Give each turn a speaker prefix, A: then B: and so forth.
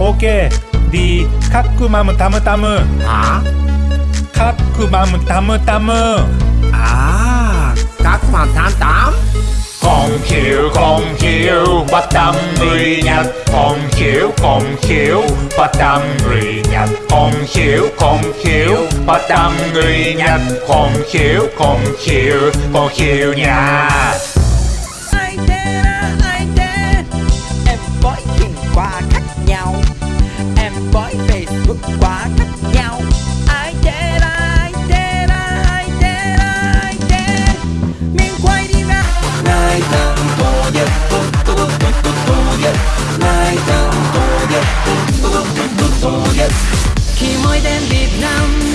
A: OK đi khắc cư mà mình tamu tamu.
B: Hả?
A: khắc cư mà mình tamu tamu.
B: À Các bạn tám tám
A: Con khiếu con khiếu bắt tâm người nhật Con khiếu con khiếu bắt tâm người nhật Con khiếu con khiếu bắt tâm người nhật Con khiếu con khiếu con khiếu nhà
C: ai thế ai thế em chuyện quá khác nhau. Em với facebook quá khác nhau. Ai thế ai thế ra ai thế ai thế mình quay đi ra.
D: Ngày tháng tô nhật tô tô tô tô tô nhật ngày tháng tô nhật tô tô tô tô tô nhật
C: khi mới đến Việt Nam